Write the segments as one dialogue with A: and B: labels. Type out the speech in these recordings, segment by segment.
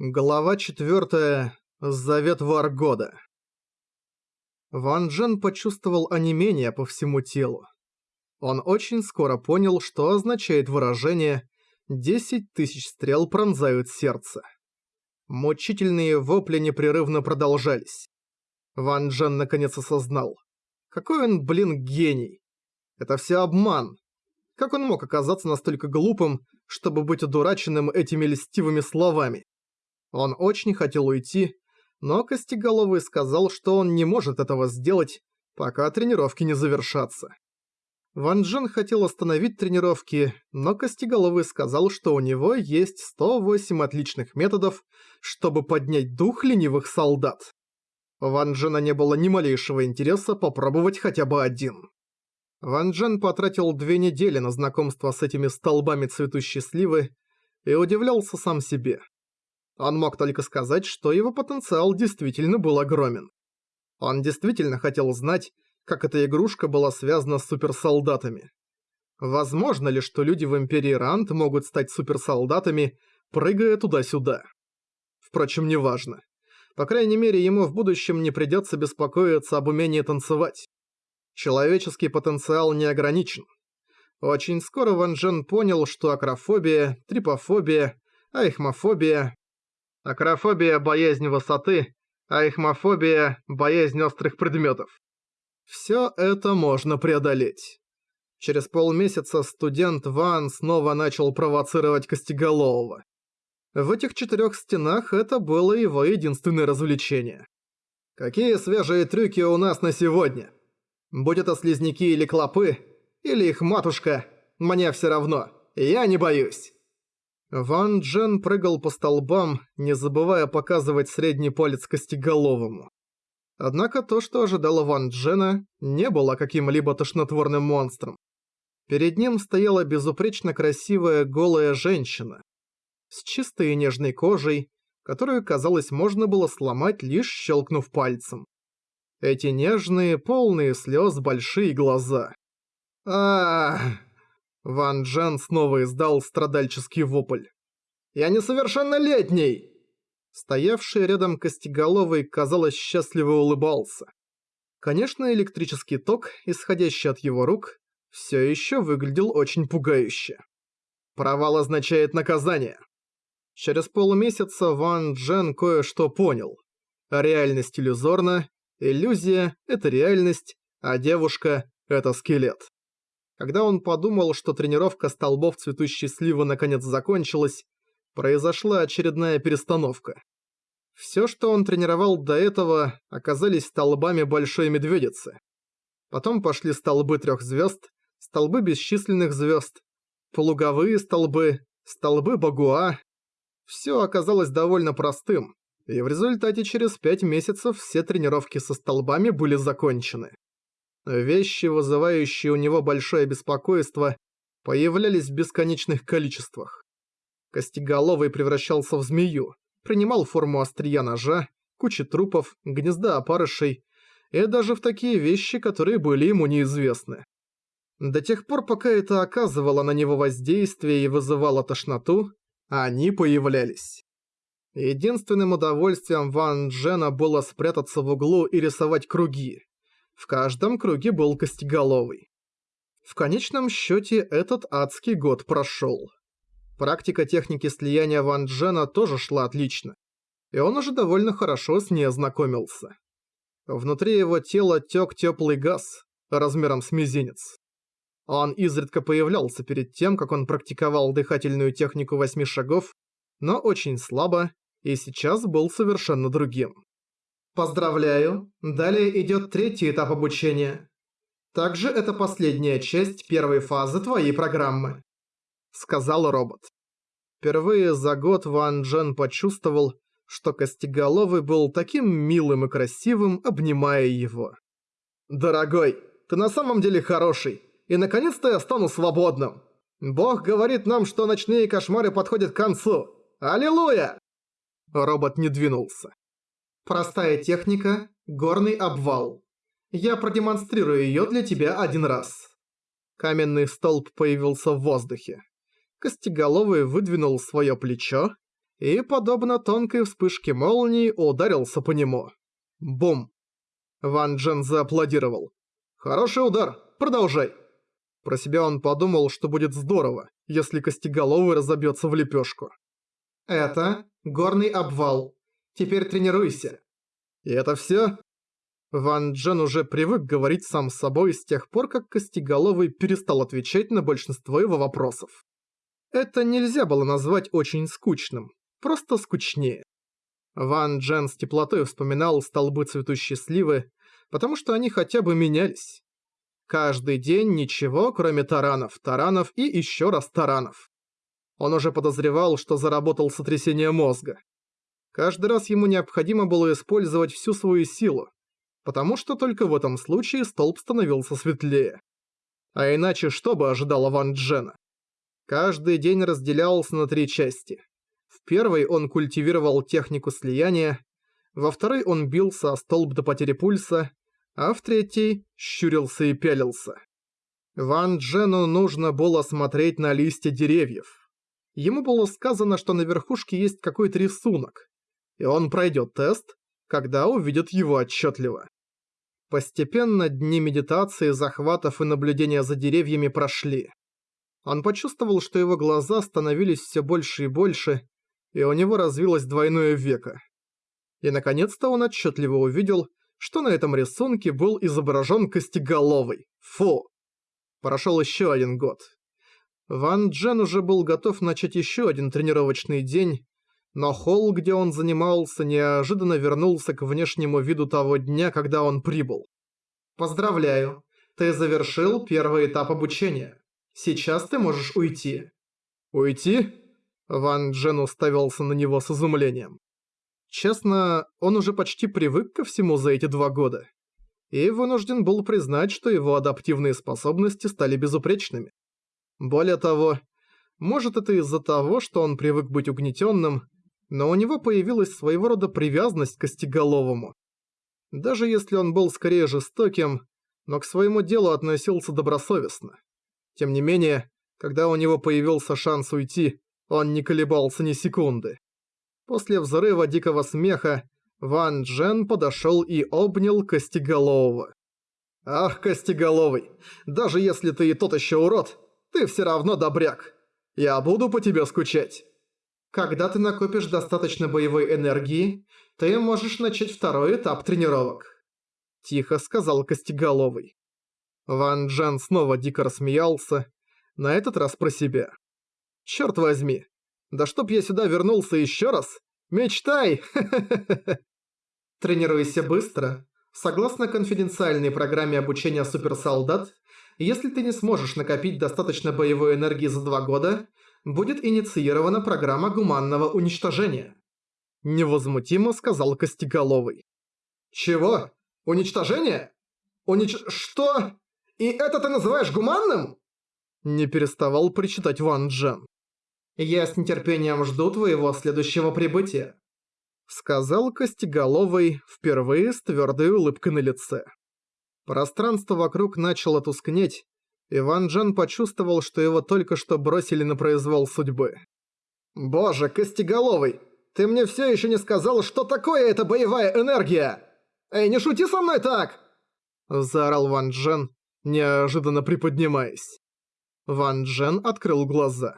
A: Глава 4. Завет Варгода. Ван Джен почувствовал онемение по всему телу. Он очень скоро понял, что означает выражение «десять тысяч стрел пронзают сердце». Мучительные вопли непрерывно продолжались. Ван Джен наконец осознал. Какой он, блин, гений. Это все обман. Как он мог оказаться настолько глупым, чтобы быть одураченным этими льстивыми словами? Он очень хотел уйти, но Костеголовый сказал, что он не может этого сделать, пока тренировки не завершатся. Ван Джен хотел остановить тренировки, но Костеголовый сказал, что у него есть 108 отличных методов, чтобы поднять дух ленивых солдат. Ван Джена не было ни малейшего интереса попробовать хотя бы один. Ван Джен потратил две недели на знакомство с этими столбами цветущей сливы и удивлялся сам себе. Он мог только сказать, что его потенциал действительно был огромен. Он действительно хотел знать, как эта игрушка была связана с суперсолдатами. Возможно ли, что люди в Империи Рант могут стать суперсолдатами, прыгая туда-сюда? Впрочем, неважно. По крайней мере, ему в будущем не придется беспокоиться об умении танцевать. Человеческий потенциал не ограничен. Очень скоро Ван Джен понял, что акрофобия, трипофобия, айхмофобия Акрофобия – боязнь высоты, а ихмофобия – боязнь острых предметов. Всё это можно преодолеть. Через полмесяца студент Ван снова начал провоцировать Костеголового. В этих четырёх стенах это было его единственное развлечение. Какие свежие трюки у нас на сегодня? Будь это слизняки или клопы, или их матушка, мне всё равно, я не боюсь. Ван Джен прыгал по столбам, не забывая показывать средний палец костеголовому. Однако то, что ожидало Ван Джена, не было каким-либо тошнотворным монстром. Перед ним стояла безупречно красивая голая женщина с чистой и нежной кожей, которую, казалось, можно было сломать, лишь щелкнув пальцем. Эти нежные, полные слез большие глаза. а Ван Джен снова издал страдальческий вопль. «Я несовершеннолетний!» Стоявший рядом Костеголовый, казалось, счастливо улыбался. Конечно, электрический ток, исходящий от его рук, все еще выглядел очень пугающе. Провал означает наказание. Через полумесяца Ван Джен кое-что понял. Реальность иллюзорна, иллюзия – это реальность, а девушка – это скелет. Когда он подумал, что тренировка столбов цветущей сливы наконец закончилась, произошла очередная перестановка. Все, что он тренировал до этого, оказались столбами Большой Медведицы. Потом пошли столбы трех звезд, столбы бесчисленных звезд, полуговые столбы, столбы Багуа. Все оказалось довольно простым, и в результате через пять месяцев все тренировки со столбами были закончены. Вещи, вызывающие у него большое беспокойство, появлялись в бесконечных количествах. Костеголовый превращался в змею, принимал форму острия ножа, кучи трупов, гнезда опарышей и даже в такие вещи, которые были ему неизвестны. До тех пор, пока это оказывало на него воздействие и вызывало тошноту, они появлялись. Единственным удовольствием Ван Джена было спрятаться в углу и рисовать круги. В каждом круге был костеголовый. В конечном счете этот адский год прошел. Практика техники слияния Ван Джена тоже шла отлично, и он уже довольно хорошо с ней ознакомился. Внутри его тела тёк тёплый газ, размером с мизинец. Он изредка появлялся перед тем, как он практиковал дыхательную технику восьми шагов, но очень слабо, и сейчас был совершенно другим. Поздравляю, далее идет третий этап обучения. Также это последняя часть первой фазы твоей программы. Сказал робот. Впервые за год Ван Джен почувствовал, что Костеголовый был таким милым и красивым, обнимая его. «Дорогой, ты на самом деле хороший, и наконец-то я стану свободным. Бог говорит нам, что ночные кошмары подходят к концу. Аллилуйя!» Робот не двинулся. Простая техника – горный обвал. Я продемонстрирую её для тебя один раз. Каменный столб появился в воздухе. Костеголовый выдвинул своё плечо, и, подобно тонкой вспышке молнии, ударился по нему. Бум! Ван Джен зааплодировал. «Хороший удар, продолжай!» Про себя он подумал, что будет здорово, если Костеголовый разобьется в лепешку.
B: «Это горный обвал. Теперь тренируйся».
A: «И это все? Ван Джен уже привык говорить сам с собой с тех пор, как Костеголовый перестал отвечать на большинство его вопросов. Это нельзя было назвать очень скучным, просто скучнее. Ван Джен с теплотой вспоминал столбы цветущей сливы, потому что они хотя бы менялись. Каждый день ничего, кроме таранов, таранов и еще раз таранов. Он уже подозревал, что заработал сотрясение мозга. Каждый раз ему необходимо было использовать всю свою силу, потому что только в этом случае столб становился светлее. А иначе что бы ожидало Ван Джена? Каждый день разделялся на три части. В первой он культивировал технику слияния, во второй он бился о столб до потери пульса, а в третьей щурился и пялился. Ван Джену нужно было смотреть на листья деревьев. Ему было сказано, что на верхушке есть какой-то рисунок, и он пройдет тест, когда увидит его отчетливо. Постепенно дни медитации, захватов и наблюдения за деревьями прошли. Он почувствовал, что его глаза становились все больше и больше, и у него развилось двойное веко. И наконец-то он отчетливо увидел, что на этом рисунке был изображен Костеголовый. Фу! Прошел еще один год. Ван Джен уже был готов начать еще один тренировочный день, но холл, где он занимался, неожиданно вернулся к внешнему виду того дня, когда он прибыл. «Поздравляю, ты завершил первый этап обучения. Сейчас ты можешь уйти». «Уйти?» Ван Джен уставился на него с изумлением. Честно, он уже почти привык ко всему за эти два года. И вынужден был признать, что его адаптивные способности стали безупречными. Более того, может это из-за того, что он привык быть угнетенным, но у него появилась своего рода привязанность к Костеголовому. Даже если он был скорее жестоким, но к своему делу относился добросовестно. Тем не менее, когда у него появился шанс уйти, он не колебался ни секунды. После взрыва дикого смеха Ван Джен подошел и обнял Костеголового. «Ах, Костеголовый, даже если ты и тот еще урод, ты все равно добряк. Я буду по тебе скучать».
B: Когда ты накопишь достаточно боевой энергии, ты можешь начать второй этап тренировок.
A: Тихо сказал Костеголовый. Ван Джен снова дико рассмеялся, на этот раз про себя. Черт возьми, да чтоб я сюда вернулся еще раз! Мечтай!
B: Тренируйся быстро. Согласно конфиденциальной программе обучения суперсолдат, если ты не сможешь накопить достаточно боевой энергии за два года, будет инициирована программа гуманного уничтожения.
A: Невозмутимо сказал Костеголовый.
B: Чего? Уничтожение? Унич... Что? И это ты называешь гуманным?
A: Не переставал причитать Ван Джен.
B: Я с нетерпением жду твоего следующего прибытия.
A: Сказал Костеголовый впервые с твердой улыбкой на лице. Пространство вокруг начало тускнеть, Иван Джан почувствовал, что его только что бросили на произвол судьбы.
B: «Боже, Костеголовый, ты мне все еще не сказал, что такое эта боевая энергия! Эй, не шути со мной так!»
A: Заорал Ван Джен, неожиданно приподнимаясь. Ван Джен открыл глаза.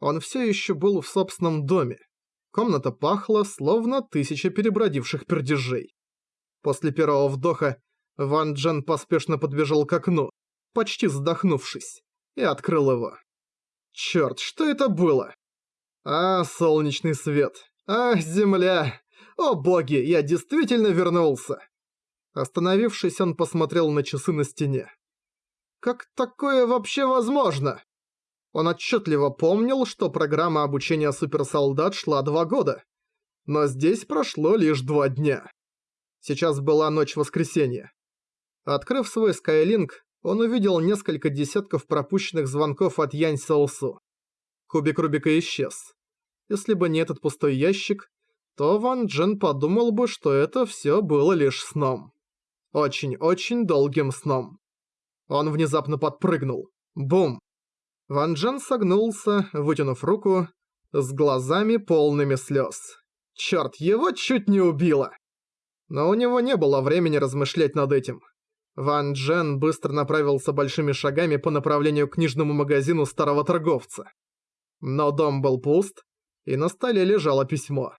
A: Он все еще был в собственном доме. Комната пахла, словно тысяча перебродивших пердежей. После первого вдоха Ван Джен поспешно подбежал к окну почти задохнувшись, и открыл его. Чёрт, что это было? А, солнечный свет. А, земля. О боги, я действительно вернулся. Остановившись, он посмотрел на часы на стене. Как такое вообще возможно? Он отчетливо помнил, что программа обучения суперсолдат шла два года. Но здесь прошло лишь два дня. Сейчас была ночь воскресенья. Открыв свой Skylink, он увидел несколько десятков пропущенных звонков от Янь Саосу. Кубик Рубика исчез. Если бы не этот пустой ящик, то Ван Джен подумал бы, что это все было лишь сном. Очень-очень долгим сном. Он внезапно подпрыгнул. Бум! Ван Джен согнулся, вытянув руку, с глазами полными слез. Чёрт, его чуть не убило. Но у него не было времени размышлять над этим. Ван Джен быстро направился большими шагами по направлению к книжному магазину старого торговца. Но дом был пуст, и на столе лежало письмо.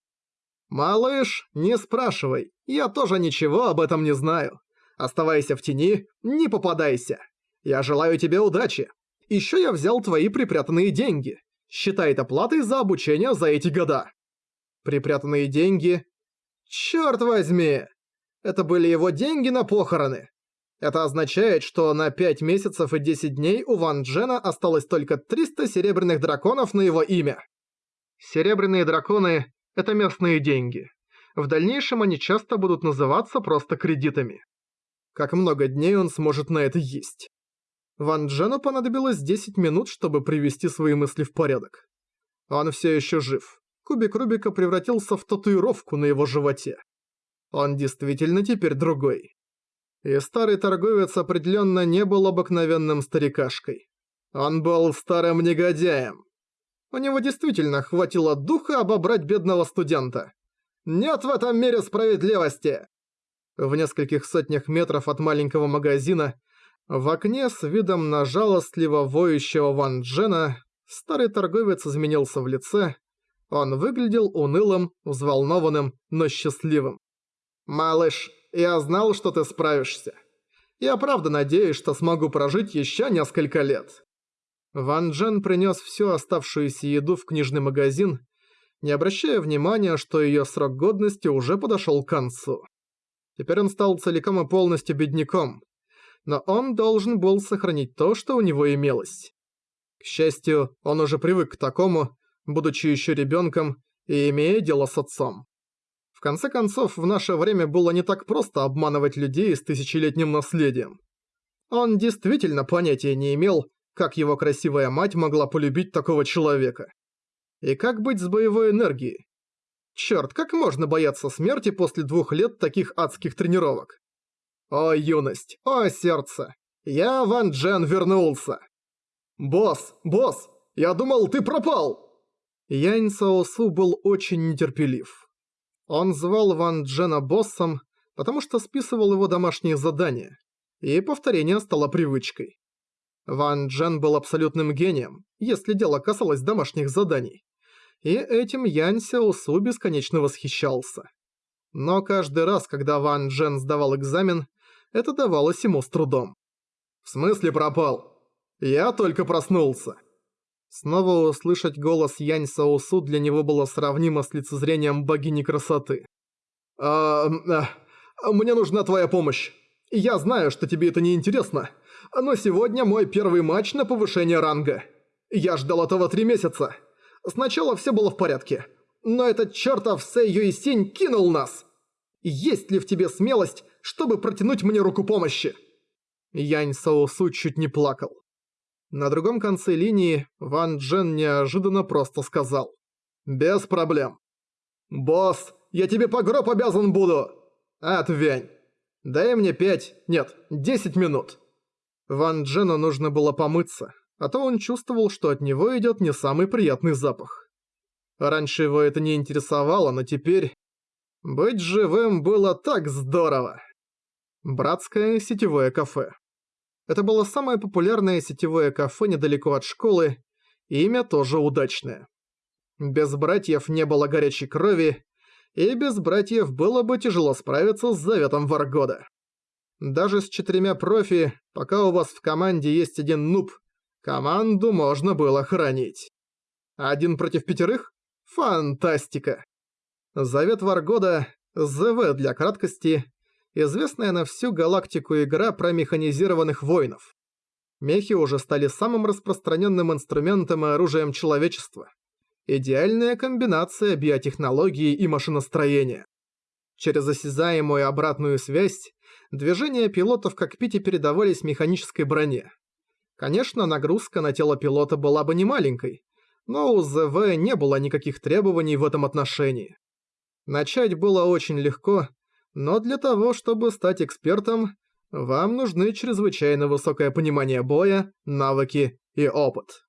A: «Малыш, не спрашивай, я тоже ничего об этом не знаю. Оставайся в тени, не попадайся. Я желаю тебе удачи. Ещё я взял твои припрятанные деньги. Считай это платой за обучение за эти года». Припрятанные деньги... Чёрт возьми! Это были его деньги на похороны. Это означает, что на 5 месяцев и 10 дней у Ван Джена осталось только 300 серебряных драконов на его имя. Серебряные драконы – это местные деньги. В дальнейшем они часто будут называться просто кредитами. Как много дней он сможет на это есть. Ван Джену понадобилось 10 минут, чтобы привести свои мысли в порядок. Он все еще жив. Кубик Рубика превратился в татуировку на его животе. Он действительно теперь другой. И старый торговец определенно не был обыкновенным старикашкой. Он был старым негодяем. У него действительно хватило духа обобрать бедного студента. «Нет в этом мире справедливости!» В нескольких сотнях метров от маленького магазина, в окне с видом на жалостливо воющего Ван Джена, старый торговец изменился в лице. Он выглядел унылым, взволнованным, но счастливым. «Малыш, я знал, что ты справишься. Я правда надеюсь, что смогу прожить еще несколько лет». Ван Джен принес всю оставшуюся еду в книжный магазин, не обращая внимания, что ее срок годности уже подошел к концу. Теперь он стал целиком и полностью бедняком, но он должен был сохранить то, что у него имелось. К счастью, он уже привык к такому, будучи еще ребенком и имея дело с отцом. В конце концов, в наше время было не так просто обманывать людей с тысячелетним наследием. Он действительно понятия не имел, как его красивая мать могла полюбить такого человека. И как быть с боевой энергией? Чёрт, как можно бояться смерти после двух лет таких адских тренировок? О, юность, о, сердце! Я, Ван Джен, вернулся! Босс, босс, я думал, ты пропал! Янь Саосу был очень нетерпелив. Он звал Ван Джена боссом, потому что списывал его домашние задания, и повторение стало привычкой. Ван Джен был абсолютным гением, если дело касалось домашних заданий, и этим Янь Сяосу бесконечно восхищался. Но каждый раз, когда Ван Джен сдавал экзамен, это давалось ему с трудом. «В смысле пропал? Я только проснулся». Снова услышать голос Янь Саусу для него было сравнимо с лицезрением богини красоты. «А, а, мне нужна твоя помощь. Я знаю, что тебе это не интересно, но сегодня мой первый матч на повышение ранга. Я ждал этого три месяца. Сначала все было в порядке, но этот чертов Сэй Юйсинь кинул нас. Есть ли в тебе смелость, чтобы протянуть мне руку помощи?» Янь Саусу чуть не плакал. На другом конце линии Ван Джен неожиданно просто сказал. «Без проблем». «Босс, я тебе по гроб обязан буду!» «Отвянь. Дай мне пять, нет, десять минут». Ван Джену нужно было помыться, а то он чувствовал, что от него идет не самый приятный запах. Раньше его это не интересовало, но теперь... Быть живым было так здорово! Братское сетевое кафе. Это было самое популярное сетевое кафе недалеко от школы, и имя тоже удачное. Без братьев не было горячей крови, и без братьев было бы тяжело справиться с заветом Варгода. Даже с четырьмя профи, пока у вас в команде есть один нуб, команду можно было хранить. Один против пятерых? Фантастика! Завет Варгода, ЗВ для краткости, известная на всю галактику игра про механизированных воинов. Мехи уже стали самым распространенным инструментом и оружием человечества. Идеальная комбинация биотехнологии и машиностроения. Через осязаемую обратную связь движения пилота в кокпите передавались механической броне. Конечно, нагрузка на тело пилота была бы немаленькой, но у ЗВ не было никаких требований в этом отношении. Начать было очень легко, но для того, чтобы стать экспертом, вам нужны чрезвычайно высокое понимание боя, навыки и опыт.